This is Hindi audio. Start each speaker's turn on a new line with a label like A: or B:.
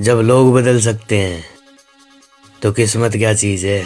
A: जब लोग बदल सकते हैं तो किस्मत क्या चीज़ है?